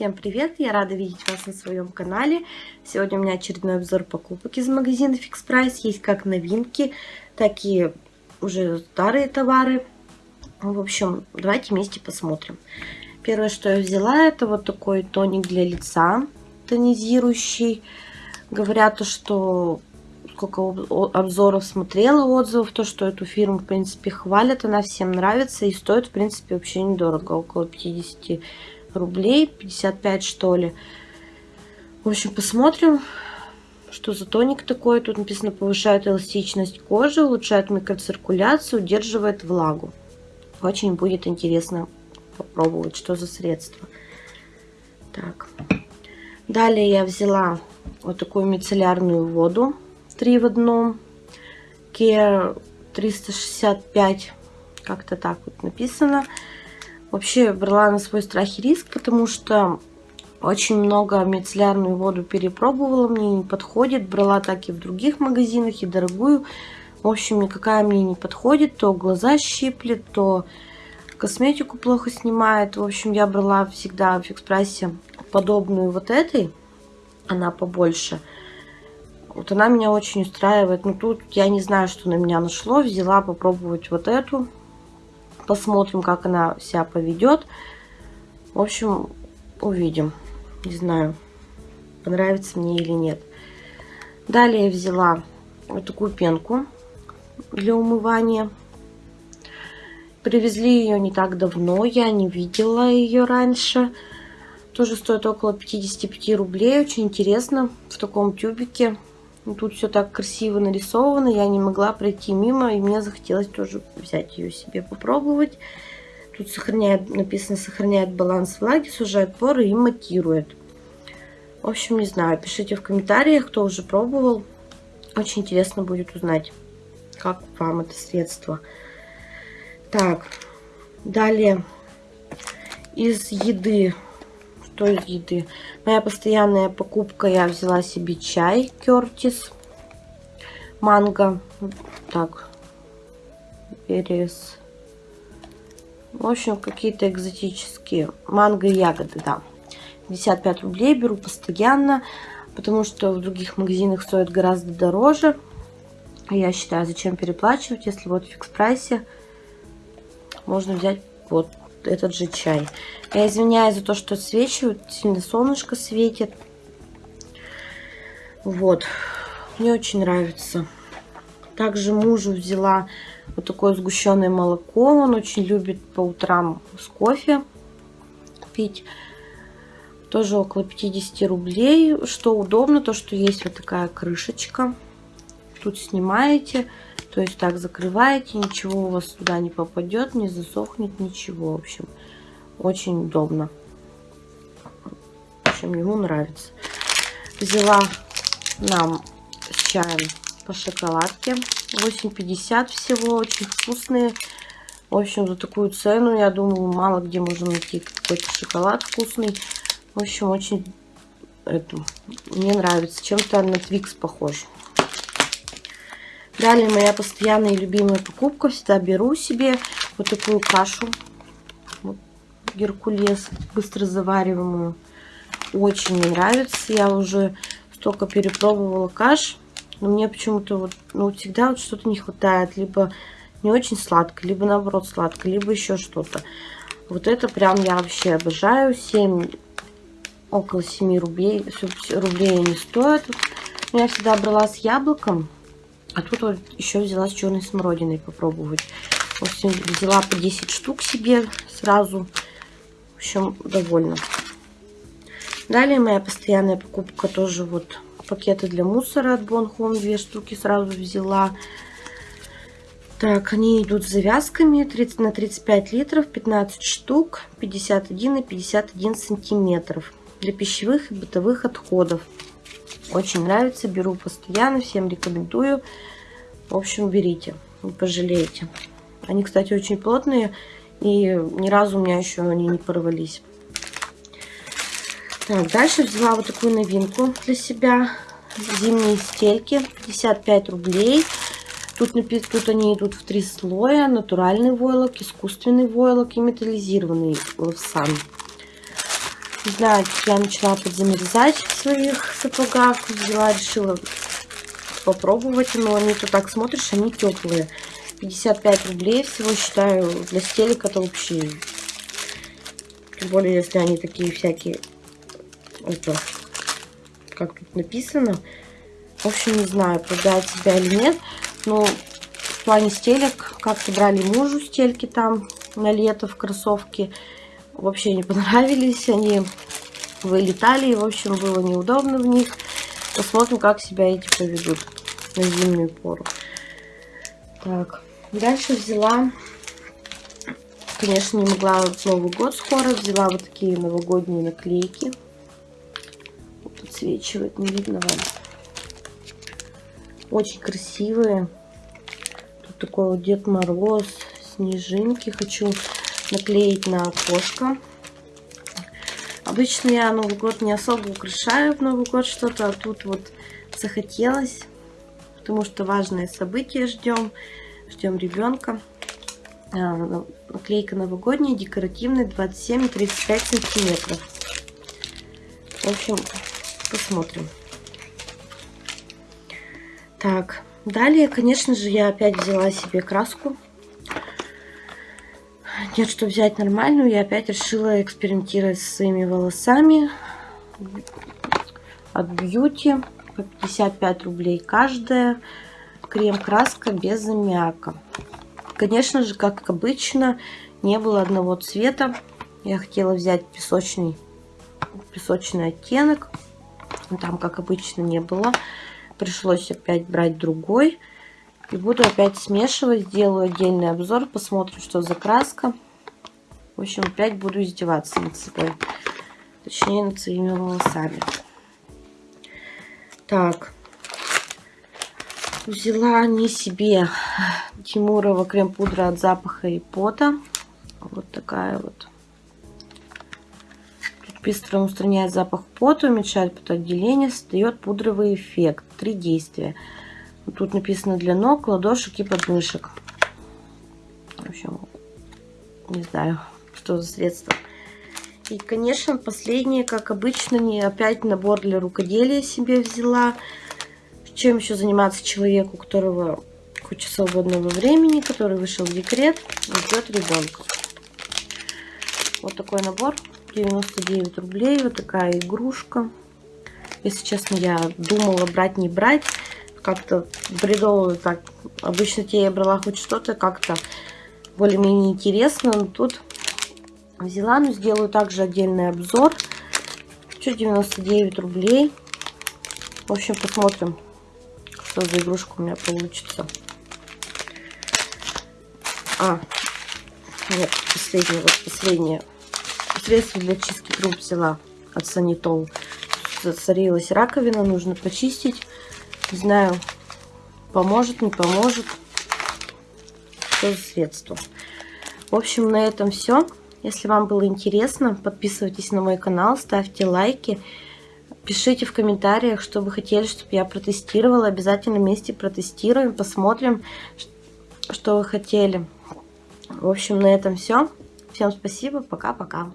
Всем привет! Я рада видеть вас на своем канале. Сегодня у меня очередной обзор покупок из магазина Fix Price. Есть как новинки, так и уже старые товары. В общем, давайте вместе посмотрим. Первое, что я взяла, это вот такой тоник для лица, тонизирующий. Говорят, что сколько обзоров смотрела, отзывов, то, что эту фирму, в принципе, хвалят, она всем нравится и стоит, в принципе, вообще недорого, около 50 рублей, 55 что ли. В общем, посмотрим, что за тоник такой. Тут написано, повышает эластичность кожи, улучшает микроциркуляцию, удерживает влагу. Очень будет интересно попробовать, что за средство. Так. Далее я взяла вот такую мицеллярную воду 3 в одном. Care 365, как-то так вот написано. Вообще брала на свой страх и риск, потому что очень много мицеллярную воду перепробовала, мне не подходит. Брала так и в других магазинах, и дорогую. В общем, никакая мне не подходит. То глаза щиплет, то косметику плохо снимает. В общем, я брала всегда в экспрессе подобную вот этой. Она побольше. Вот она меня очень устраивает. Но тут я не знаю, что на меня нашло. Взяла попробовать вот эту. Посмотрим, как она себя поведет. В общем, увидим. Не знаю, понравится мне или нет. Далее я взяла вот такую пенку для умывания. Привезли ее не так давно, я не видела ее раньше. Тоже стоит около 55 рублей, очень интересно, в таком тюбике. Тут все так красиво нарисовано, я не могла пройти мимо, и мне захотелось тоже взять ее себе попробовать. Тут сохраняет, написано, сохраняет баланс влаги, сужает поры и матирует. В общем, не знаю, пишите в комментариях, кто уже пробовал. Очень интересно будет узнать, как вам это средство. Так, далее из еды что из еды. Моя постоянная покупка, я взяла себе чай Кертис. Манго. Так. Перес. В общем, какие-то экзотические. Манго и ягоды, да. 55 рублей беру постоянно, потому что в других магазинах стоит гораздо дороже. Я считаю, зачем переплачивать, если вот в фикс прайсе можно взять вот этот же чай. Я извиняюсь за то, что отсвечивают. Сильно солнышко светит. Вот. Мне очень нравится. Также мужу взяла вот такое сгущенное молоко. Он очень любит по утрам с кофе пить. Тоже около 50 рублей. Что удобно, то что есть вот такая крышечка. Тут снимаете. То есть так закрываете, ничего у вас туда не попадет, не засохнет, ничего. В общем, очень удобно. В общем, ему нравится. Взяла нам с чаем по шоколадке. 8,50 всего, очень вкусные. В общем, за такую цену, я думаю, мало где можно найти какой-то шоколад вкусный. В общем, очень это, мне нравится. Чем-то на Твикс похож. Далее моя постоянная и любимая покупка. Всегда беру себе вот такую кашу. Вот, Геркулес, быстро завариваемую. Очень мне нравится. Я уже столько перепробовала каш. Но мне почему-то вот, ну, всегда вот что-то не хватает. Либо не очень сладко, либо наоборот сладко, либо еще что-то. Вот это прям я вообще обожаю. 7, около 7 рублей, рублей не стоит. Я всегда брала с яблоком. А тут вот еще взяла с черной смородиной попробовать. В общем, взяла по 10 штук себе сразу. В общем, довольна. Далее моя постоянная покупка тоже вот пакеты для мусора от Bon. Две штуки сразу взяла. Так, они идут с завязками 30 на 35 литров, 15 штук, 51 и 51 сантиметров. Для пищевых и бытовых отходов. Очень нравится, беру постоянно, всем рекомендую. В общем, берите, не пожалеете. Они, кстати, очень плотные, и ни разу у меня еще они не порвались. Так, дальше взяла вот такую новинку для себя. Зимние стельки, 55 рублей. Тут, тут они идут в три слоя. Натуральный войлок, искусственный войлок и металлизированный лавсан. Знаю, я начала подзамерзать в своих сапогах. Взяла, решила попробовать. Но они то так смотришь, они теплые. 55 рублей всего считаю. Для стелек это вообще... Тем более, если они такие всякие... Это... Как тут написано. В общем, не знаю, продать себя или нет. Но в плане стелек, как-то брали мужу стельки там на лето в кроссовки вообще не понравились. Они вылетали, и, в общем, было неудобно в них. Посмотрим, как себя эти поведут на зимнюю пору. Так, дальше взяла, конечно, не могла Новый год скоро, взяла вот такие новогодние наклейки. Вот отсвечивает, не видно вам. Очень красивые. Тут такой вот Дед Мороз, снежинки. Хочу наклеить на окошко. Обычно я Новый год не особо украшаю в Новый год что-то, а тут вот захотелось, потому что важное событие ждем, ждем ребенка. А, наклейка новогодняя, декоративная, 27 и 35 сантиметров. В общем, посмотрим. Так, далее, конечно же, я опять взяла себе краску нет, что взять нормальную, я опять решила экспериментировать со своими волосами. От Beauty. По 55 рублей каждая. Крем-краска без аммиака. Конечно же, как обычно, не было одного цвета. Я хотела взять песочный, песочный оттенок. Там, как обычно, не было. Пришлось опять брать другой. И буду опять смешивать, сделаю отдельный обзор, посмотрим, что за краска. В общем, опять буду издеваться над собой. Точнее, над своими волосами. Так. Взяла не себе Тимурова крем-пудра от запаха и пота. Вот такая вот. Тут быстро устраняет запах пота, уменьшает потоотделение, создает пудровый эффект. Три действия. Тут написано для ног, ладошек и подмышек. В общем, не знаю, что за средство. И, конечно, последнее, как обычно, не опять набор для рукоделия себе взяла. Чем еще заниматься человеку, у которого куча свободного времени, который вышел в декрет и ждет ребенка. Вот такой набор, 99 рублей, вот такая игрушка. Если честно, я думала брать, не брать как-то бредово так. Обычно те я брала хоть что-то как-то более-менее интересно. Но тут взяла, но сделаю также отдельный обзор. Что 99 рублей. В общем, посмотрим, что за игрушка у меня получится. А, нет, последнее, вот последнее. Средство для чистки труб взяла от Санитол. Засорилась раковина, нужно почистить. Не знаю, поможет, не поможет. Что за средство. В общем, на этом все. Если вам было интересно, подписывайтесь на мой канал, ставьте лайки. Пишите в комментариях, что вы хотели, чтобы я протестировала. Обязательно вместе протестируем, посмотрим, что вы хотели. В общем, на этом все. Всем спасибо, пока-пока.